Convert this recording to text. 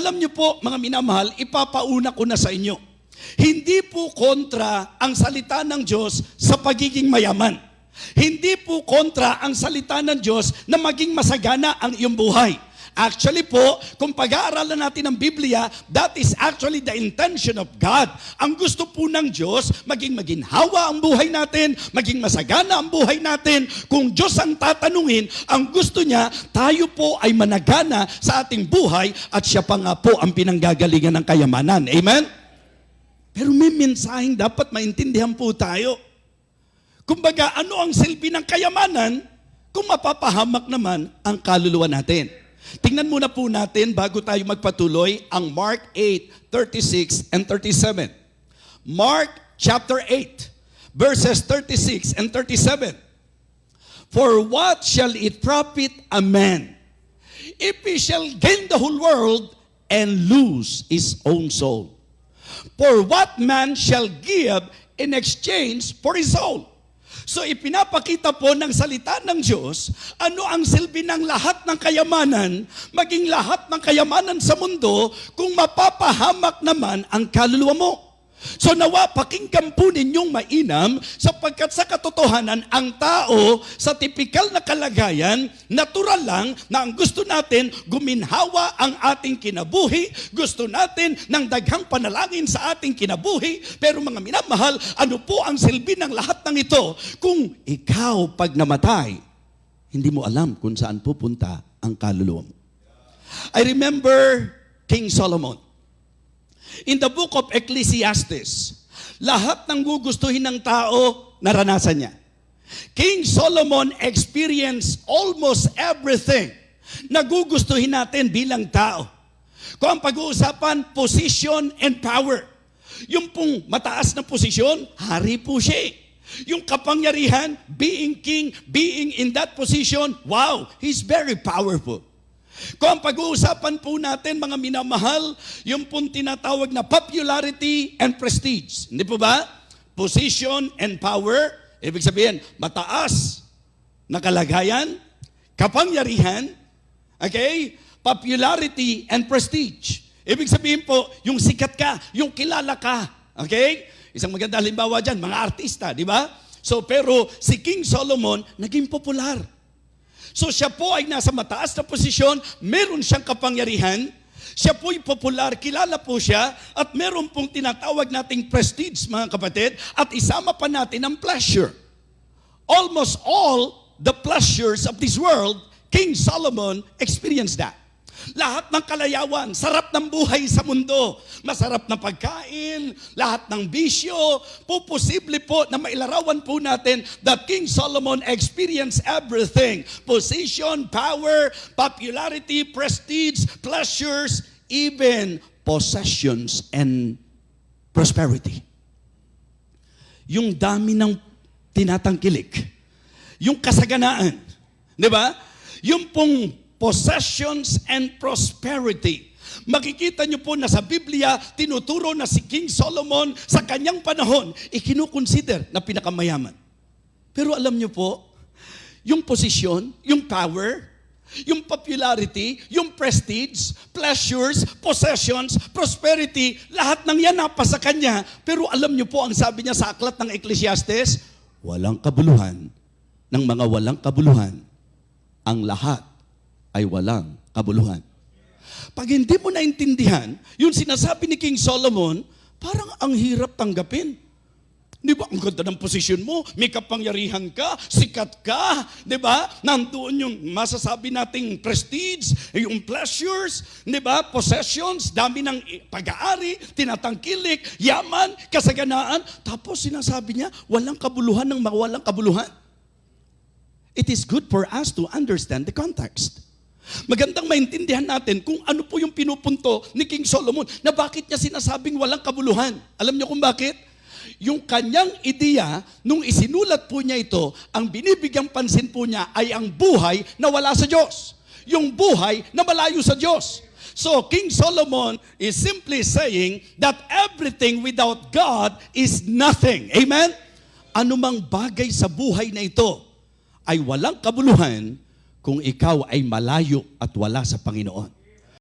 Alam niyo po, mga minamahal, ipapauna ko na sa inyo. Hindi po kontra ang salita ng Diyos sa pagiging mayaman. Hindi po kontra ang salita ng Diyos na maging masagana ang iyong buhay. Actually po, kung pag-aaralan natin ang Biblia, that is actually the intention of God. Ang gusto po ng Diyos, maging maginhawa ang buhay natin, maging masagana ang buhay natin. Kung Diyos ang tatanungin, ang gusto niya, tayo po ay managana sa ating buhay at siya pa nga po ang pinanggagalingan ng kayamanan. Amen? Pero may mensaheng dapat maintindihan po tayo. Kumbaga, ano ang silbi ng kayamanan kung mapapahamak naman ang kaluluwa natin? Tingnan muna po natin bago tayo magpatuloy ang Mark 8, 36 and 37. Mark chapter 8, verses 36 and 37. For what shall it profit a man if he shall gain the whole world and lose his own soul? For what man shall give in exchange for his soul? So ipinapakita po ng salita ng Diyos, ano ang silbi ng lahat ng kayamanan, maging lahat ng kayamanan sa mundo, kung mapapahamak naman ang kaluluwa mo. So nawa, pakinggan po ninyong mainam sapagkat sa katotohanan, ang tao sa tipikal na kalagayan, natural lang na ang gusto natin, guminhawa ang ating kinabuhi, gusto natin ng daghang panalangin sa ating kinabuhi, pero mga minamahal, ano po ang silbi ng lahat ng ito? Kung ikaw pag namatay, hindi mo alam kung saan pupunta ang kaluluwa mo. I remember King Solomon. In the book of Ecclesiastes, lahat ng gugustuhin ng tao, naranasan niya. King Solomon experienced almost everything na gugustuhin natin bilang tao. Kung ang pag-uusapan, position and power. Yung pong mataas na posisyon, hari po siya. eh. Yung kapangyarihan, being king, being in that position, wow, he's very powerful. Kung pag-uusapan po natin, mga minamahal, yung pong tinatawag na popularity and prestige. Hindi po ba? Position and power. Ibig sabihin, mataas na kalagayan, kapangyarihan, okay? Popularity and prestige. Ibig sabihin po, yung sikat ka, yung kilala ka. Okay? Isang maganda halimbawa dyan, mga artista, di ba? So, pero si King Solomon, naging popular. So siya po ay nasa mataas na posisyon, meron siyang kapangyarihan, siya po'y popular, kilala po siya, at meron pong tinatawag nating prestige, mga kapatid, at isama pa natin ang pleasure. Almost all the pleasures of this world, King Solomon experienced that. Lahat ng kalayawan, sarap ng buhay sa mundo. Masarap na pagkain, lahat ng bisyo. Po posible po na mailarawan po natin that King Solomon experienced everything. Position, power, popularity, prestige, pleasures, even possessions and prosperity. Yung dami ng tinatangkilik. Yung kasaganaan. Di ba? Yung pong possessions and prosperity. Makikita niyo po na sa Biblia, tinuturo na si King Solomon sa kanyang panahon, ikinukonsider na pinakamayaman. Pero alam niyo po, yung posisyon, yung power, yung popularity, yung prestige, pleasures, possessions, prosperity, lahat ng yan napasa kanya. Pero alam niyo po ang sabi niya sa aklat ng Ecclesiastes, walang kabuluhan ng mga walang kabuluhan. Ang lahat ay walang kabuluhan. Pag hindi mo naintindihan, yung sinasabi ni King Solomon, parang ang hirap tanggapin. Di ba? Ang ganda ng posisyon mo, may kapangyarihan ka, sikat ka, di ba? Nandoon yung masasabi nating prestige, yung pleasures, di ba? Possessions, dami ng pag-aari, tinatangkilik, yaman, kasaganaan. Tapos sinasabi niya, walang kabuluhan ng mga walang kabuluhan. It is good for us to understand the context. Magandang maintindihan natin kung ano po yung pinupunto ni King Solomon na bakit niya sinasabing walang kabuluhan. Alam niyo kung bakit? Yung kanyang ideya, nung isinulat po niya ito, ang binibigyang pansin po niya ay ang buhay na wala sa Diyos. Yung buhay na malayo sa Diyos. So King Solomon is simply saying that everything without God is nothing. Amen? Anumang bagay sa buhay na ito ay walang kabuluhan kung ikaw ay malayo at wala sa Panginoon.